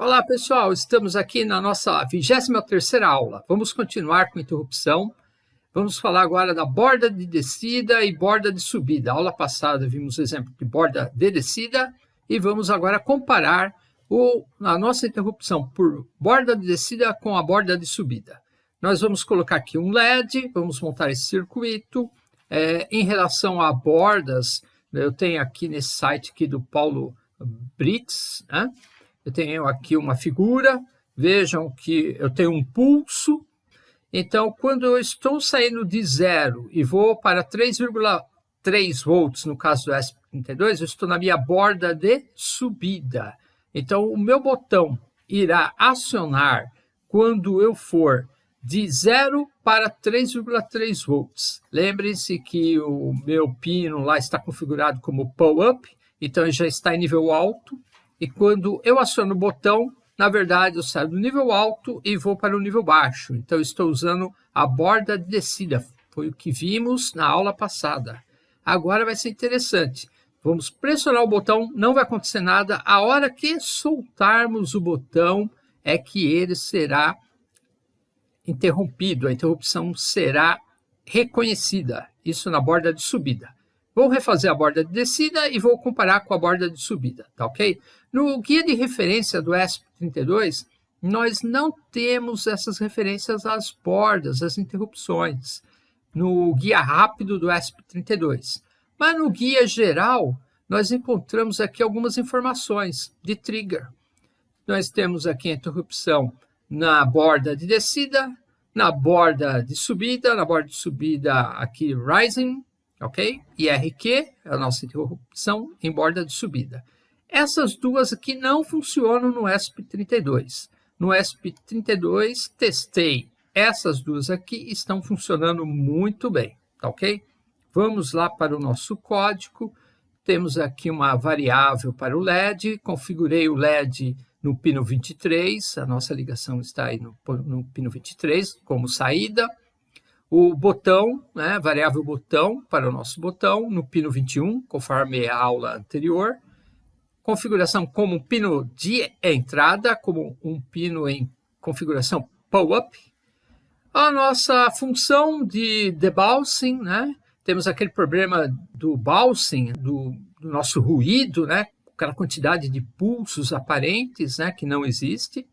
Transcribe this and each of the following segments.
Olá pessoal, estamos aqui na nossa 23ª aula. Vamos continuar com interrupção. Vamos falar agora da borda de descida e borda de subida. A aula passada vimos o exemplo de borda de descida e vamos agora comparar o, a nossa interrupção por borda de descida com a borda de subida. Nós vamos colocar aqui um LED, vamos montar esse circuito. É, em relação a bordas, eu tenho aqui nesse site aqui do Paulo Brits, né? Eu tenho aqui uma figura, vejam que eu tenho um pulso, então quando eu estou saindo de zero e vou para 3,3 volts, no caso do S32, eu estou na minha borda de subida. Então o meu botão irá acionar quando eu for de 0 para 3,3 volts. Lembrem-se que o meu pino lá está configurado como pull-up, então ele já está em nível alto. E quando eu aciono o botão, na verdade, eu saio do nível alto e vou para o nível baixo. Então, estou usando a borda de descida. Foi o que vimos na aula passada. Agora vai ser interessante. Vamos pressionar o botão, não vai acontecer nada. A hora que soltarmos o botão é que ele será interrompido. A interrupção será reconhecida. Isso na borda de subida. Vou refazer a borda de descida e vou comparar com a borda de subida, tá ok? No guia de referência do ESP32, nós não temos essas referências às bordas, às interrupções, no guia rápido do ESP32. Mas no guia geral, nós encontramos aqui algumas informações de trigger. Nós temos aqui a interrupção na borda de descida, na borda de subida, na borda de subida aqui rising, ok? IRQ é a nossa interrupção em borda de subida. Essas duas aqui não funcionam no ESP32. No ESP32 testei. Essas duas aqui estão funcionando muito bem, tá ok? Vamos lá para o nosso código. Temos aqui uma variável para o LED. Configurei o LED no pino 23. A nossa ligação está aí no, no pino 23 como saída o botão, né, variável botão para o nosso botão, no pino 21, conforme a aula anterior. Configuração como um pino de entrada, como um pino em configuração pull-up. A nossa função de debouncing, né? Temos aquele problema do bouncing, do, do nosso ruído, né? Aquela quantidade de pulsos aparentes, né? Que não existe.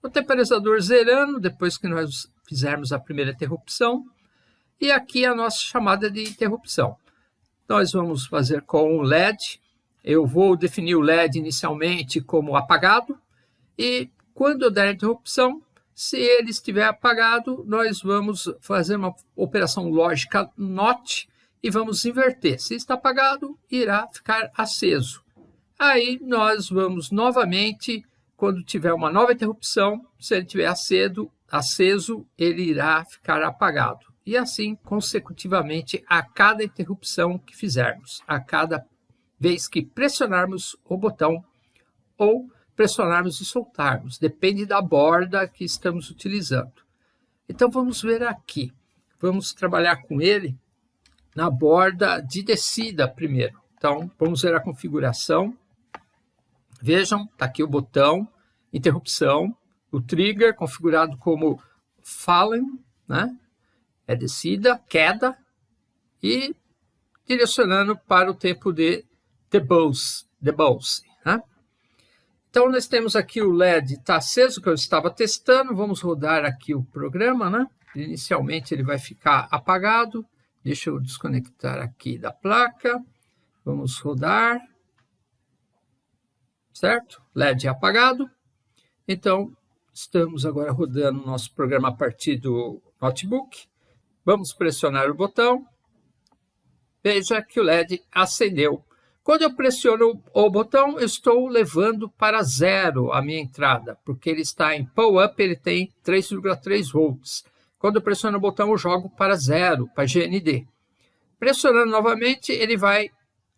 O temporizador zerando, depois que nós fizermos a primeira interrupção. E aqui a nossa chamada de interrupção. Nós vamos fazer com o LED. Eu vou definir o LED inicialmente como apagado. E quando eu der a interrupção, se ele estiver apagado, nós vamos fazer uma operação lógica NOT e vamos inverter. Se está apagado, irá ficar aceso. Aí nós vamos novamente, quando tiver uma nova interrupção, se ele estiver aceso, ele irá ficar apagado e assim consecutivamente a cada interrupção que fizermos, a cada vez que pressionarmos o botão ou pressionarmos e soltarmos, depende da borda que estamos utilizando. Então vamos ver aqui, vamos trabalhar com ele na borda de descida primeiro. Então vamos ver a configuração, vejam, está aqui o botão, interrupção, o trigger configurado como fallen, né? É descida, queda e direcionando para o tempo de debulse. debulse né? Então, nós temos aqui o LED está aceso, que eu estava testando. Vamos rodar aqui o programa. Né? Inicialmente, ele vai ficar apagado. Deixa eu desconectar aqui da placa. Vamos rodar. Certo? LED apagado. Então, estamos agora rodando o nosso programa a partir do notebook. Vamos pressionar o botão. Veja que o LED acendeu. Quando eu pressiono o botão, estou levando para zero a minha entrada, porque ele está em pull up, ele tem 3,3 volts. Quando eu pressiono o botão, eu jogo para zero, para GND. Pressionando novamente, ele vai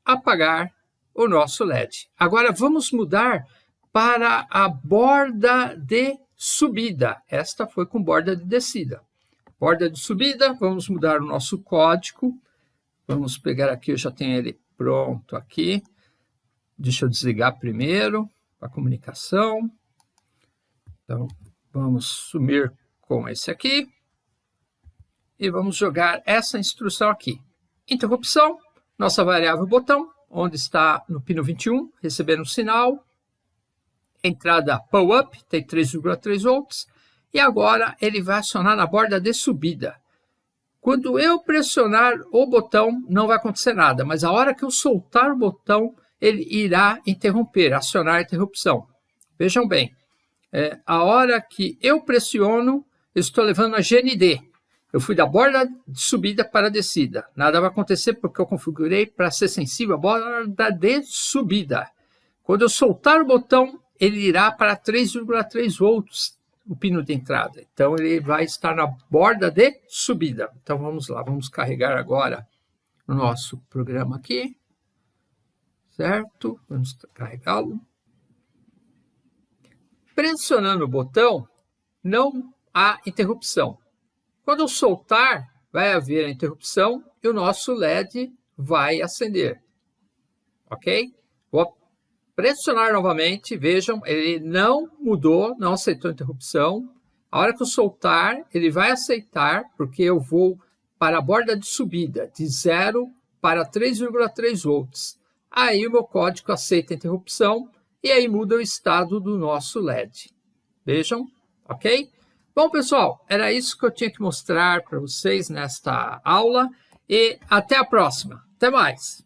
apagar o nosso LED. Agora vamos mudar para a borda de subida. Esta foi com borda de descida. Borda de subida, vamos mudar o nosso código. Vamos pegar aqui, eu já tenho ele pronto aqui. Deixa eu desligar primeiro a comunicação. Então, vamos sumir com esse aqui. E vamos jogar essa instrução aqui. Interrupção, nossa variável botão, onde está no pino 21, recebendo um sinal. Entrada pull-up, tem 3,3 volts. E agora ele vai acionar na borda de subida. Quando eu pressionar o botão, não vai acontecer nada, mas a hora que eu soltar o botão, ele irá interromper, acionar a interrupção. Vejam bem, é, a hora que eu pressiono, eu estou levando a GND. Eu fui da borda de subida para a descida. Nada vai acontecer porque eu configurei para ser sensível à borda de subida. Quando eu soltar o botão, ele irá para 3,3 volts, o pino de entrada. Então, ele vai estar na borda de subida. Então, vamos lá, vamos carregar agora o nosso programa aqui. Certo? Vamos carregá-lo. Pressionando o botão, não há interrupção. Quando eu soltar, vai haver a interrupção e o nosso LED vai acender. Ok? Pressionar novamente, vejam, ele não mudou, não aceitou interrupção. A hora que eu soltar, ele vai aceitar, porque eu vou para a borda de subida, de 0 para 3,3 volts. Aí o meu código aceita a interrupção e aí muda o estado do nosso LED. Vejam, ok? Bom, pessoal, era isso que eu tinha que mostrar para vocês nesta aula e até a próxima. Até mais!